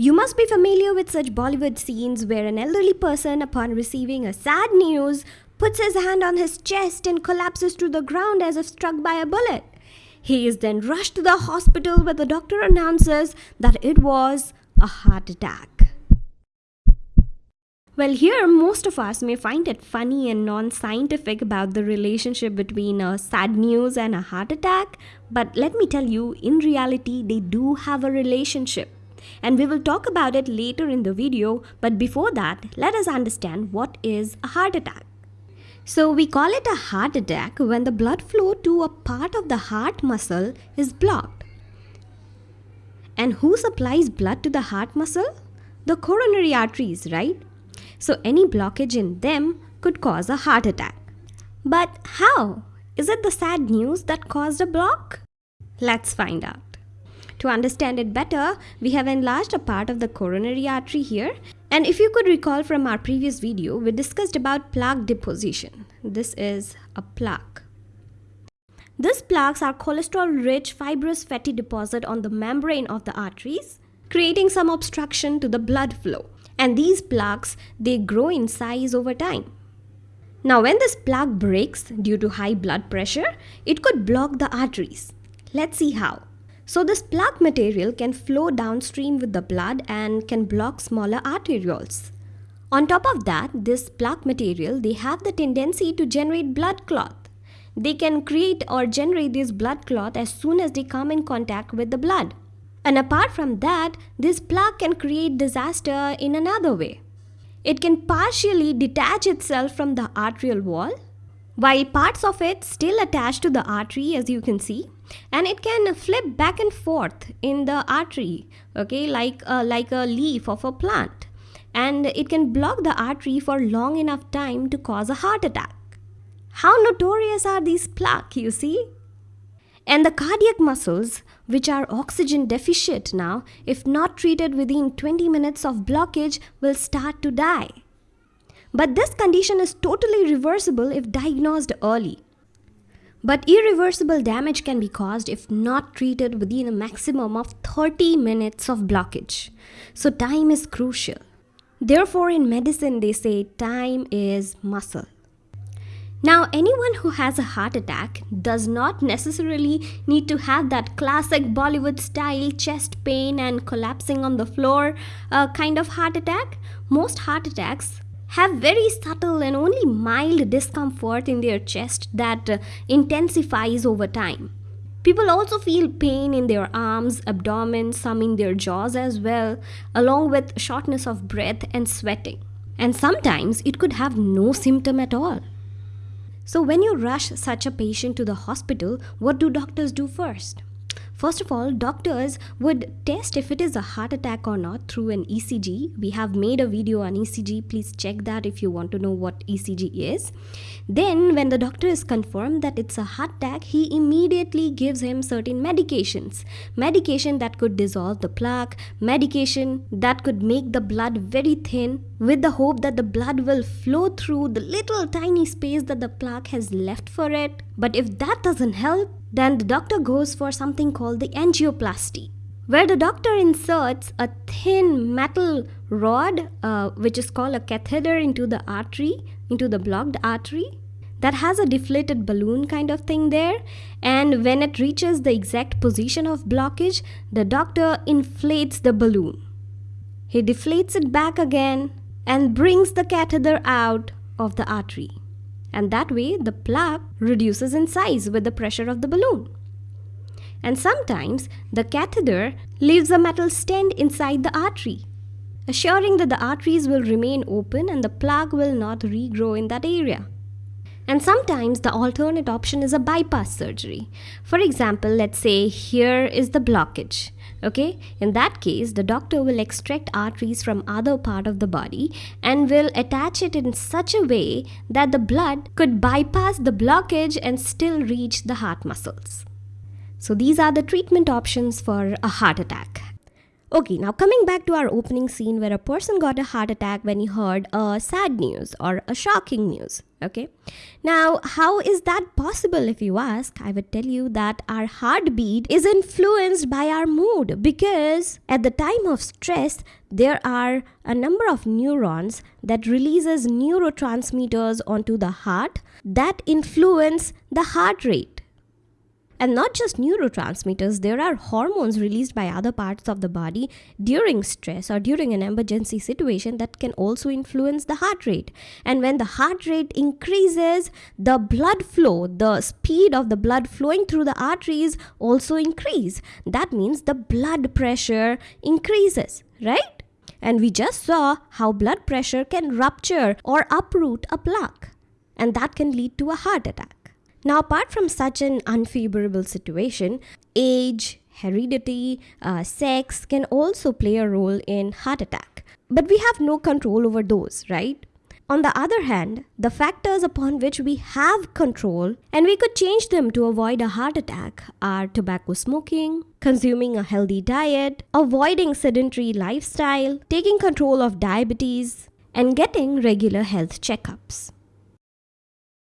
You must be familiar with such Bollywood scenes where an elderly person, upon receiving a sad news, puts his hand on his chest and collapses to the ground as if struck by a bullet. He is then rushed to the hospital where the doctor announces that it was a heart attack. Well, here most of us may find it funny and non scientific about the relationship between a sad news and a heart attack, but let me tell you, in reality, they do have a relationship. And we will talk about it later in the video, but before that, let us understand what is a heart attack. So, we call it a heart attack when the blood flow to a part of the heart muscle is blocked. And who supplies blood to the heart muscle? The coronary arteries, right? So any blockage in them could cause a heart attack. But how? Is it the sad news that caused a block? Let's find out. To understand it better, we have enlarged a part of the coronary artery here. And if you could recall from our previous video, we discussed about plaque deposition. This is a plaque. These plaques are cholesterol-rich fibrous fatty deposit on the membrane of the arteries, creating some obstruction to the blood flow and these plaques they grow in size over time. Now when this plaque breaks due to high blood pressure, it could block the arteries. Let's see how. So this plaque material can flow downstream with the blood and can block smaller arterioles. On top of that, this plaque material, they have the tendency to generate blood clot. They can create or generate this blood clot as soon as they come in contact with the blood. And apart from that, this plaque can create disaster in another way. It can partially detach itself from the arterial wall, while parts of it still attach to the artery as you can see and it can flip back and forth in the artery okay like a, like a leaf of a plant. And it can block the artery for long enough time to cause a heart attack. How notorious are these plaques you see? And the cardiac muscles which are oxygen deficient now, if not treated within 20 minutes of blockage, will start to die. But this condition is totally reversible if diagnosed early. But irreversible damage can be caused if not treated within a maximum of 30 minutes of blockage. So time is crucial. Therefore, in medicine, they say time is muscle. Now, anyone who has a heart attack does not necessarily need to have that classic Bollywood style chest pain and collapsing on the floor uh, kind of heart attack. Most heart attacks have very subtle and only mild discomfort in their chest that uh, intensifies over time. People also feel pain in their arms, abdomen, some in their jaws as well, along with shortness of breath and sweating. And sometimes it could have no symptom at all. So when you rush such a patient to the hospital, what do doctors do first? First of all, doctors would test if it is a heart attack or not through an ECG. We have made a video on ECG. Please check that if you want to know what ECG is. Then, when the doctor is confirmed that it's a heart attack, he immediately gives him certain medications. Medication that could dissolve the plaque, medication that could make the blood very thin with the hope that the blood will flow through the little tiny space that the plaque has left for it. But if that doesn't help, then the doctor goes for something called the angioplasty, where the doctor inserts a thin metal rod, uh, which is called a catheter, into the artery, into the blocked artery. That has a deflated balloon kind of thing there, and when it reaches the exact position of blockage, the doctor inflates the balloon. He deflates it back again and brings the catheter out of the artery and that way the plaque reduces in size with the pressure of the balloon. And sometimes the catheter leaves a metal stent inside the artery, assuring that the arteries will remain open and the plaque will not regrow in that area. And sometimes the alternate option is a bypass surgery. For example, let's say here is the blockage okay? In that case the doctor will extract arteries from other part of the body and will attach it in such a way that the blood could bypass the blockage and still reach the heart muscles. So these are the treatment options for a heart attack Okay, now coming back to our opening scene where a person got a heart attack when he heard a sad news or a shocking news. Okay, now how is that possible if you ask? I would tell you that our heartbeat is influenced by our mood because at the time of stress, there are a number of neurons that releases neurotransmitters onto the heart that influence the heart rate and not just neurotransmitters, there are hormones released by other parts of the body during stress or during an emergency situation that can also influence the heart rate. And when the heart rate increases, the blood flow, the speed of the blood flowing through the arteries also increase. That means the blood pressure increases, right? And we just saw how blood pressure can rupture or uproot a plaque, and that can lead to a heart attack. Now, apart from such an unfavorable situation, age, heredity, uh, sex can also play a role in heart attack. But we have no control over those, right? On the other hand, the factors upon which we have control and we could change them to avoid a heart attack are tobacco smoking, consuming a healthy diet, avoiding sedentary lifestyle, taking control of diabetes, and getting regular health checkups.